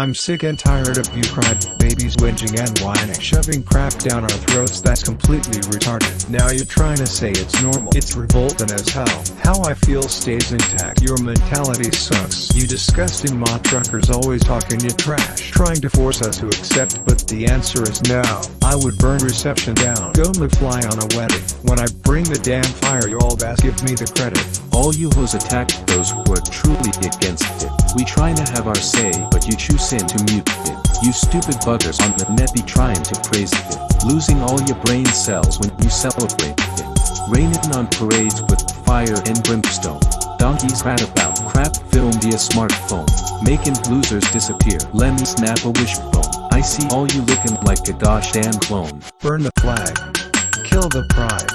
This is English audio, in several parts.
I'm sick and tired of you cried, babies whinging and whining Shoving crap down our throats that's completely retarded. Now you're trying to say it's normal It's revolting as hell. How I feel stays intact Your mentality sucks. You disgusting mod truckers always talking your trash Trying to force us to accept but the answer is no. I would burn reception down Go McFly on a wedding. When I bring the damn fire you all best give me the credit. All you hoes attack those who are trying to have our say but you choose in to mute it. You stupid buggers on the net be trying to praise it. Losing all your brain cells when you celebrate it. Raining on parades with fire and brimstone. Donkeys rat about crap film via smartphone. Making losers disappear. Let me snap a wishbone. I see all you looking like a gosh damn clone. Burn the flag. Kill the pride.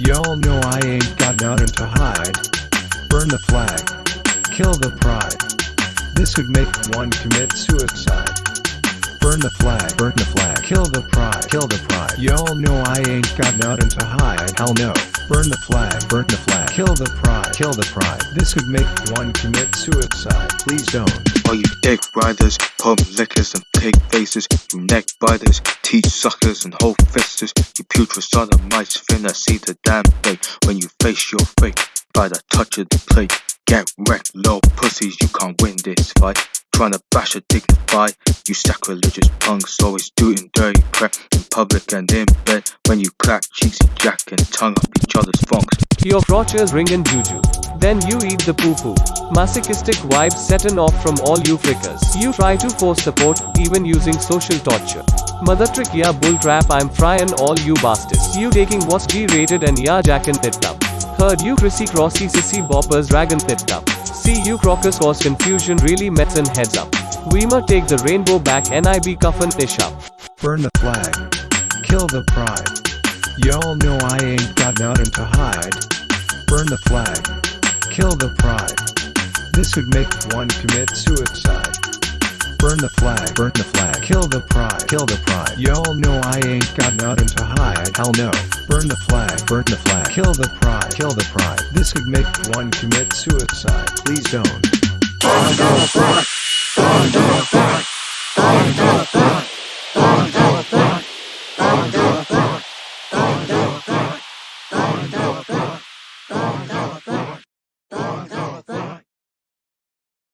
Y'all know I ain't got nothing to hide. Burn the flag. Kill the pride. This would make one commit suicide. Burn the flag, burn the flag, kill the pride, kill the pride. Y'all know I ain't got nothing to hide, hell no. Burn the flag, burn the flag, kill the pride, kill the pride. This would make one commit suicide, please don't. All you dick riders, pub lickers and pig faces, you neck biters, teeth suckers and whole fisters, you putrid son of sodomites finna see the damn thing when you face your fate by the touch of the plate. Get wrecked, low pussies, you can't win this fight. Trying to bash a dignified, you sacrilegious punks, always doing dirty crap in public and in bed. When you clack cheeks, jack and tongue up each other's funks. Your crotches ring and juju. Then you eat the poo poo. Masochistic vibes setting off from all you frickers. You try to force support, even using social torture. Mother trick yeah bull crap I'm frying all you bastards. You taking what's G rated and yeah jacking it up. Heard you Chrissy Crossy Sissy Boppers Dragon picked up. See you Crocus cause confusion really mets and heads up. Weimer take the rainbow back NIB cuffin ish up. Burn the flag. Kill the pride. Y'all know I ain't got nothing to hide. Burn the flag. Kill the pride. This would make one commit suicide. Burn the flag, burn the flag, kill the pride, kill the pride. Y'all know I ain't got nothing to hide, hell no. Burn the flag, burn the flag, kill the pride, kill the pride. This could make one commit suicide, please don't. Burn the flag, burn the flag, burn the flag, burn the flag.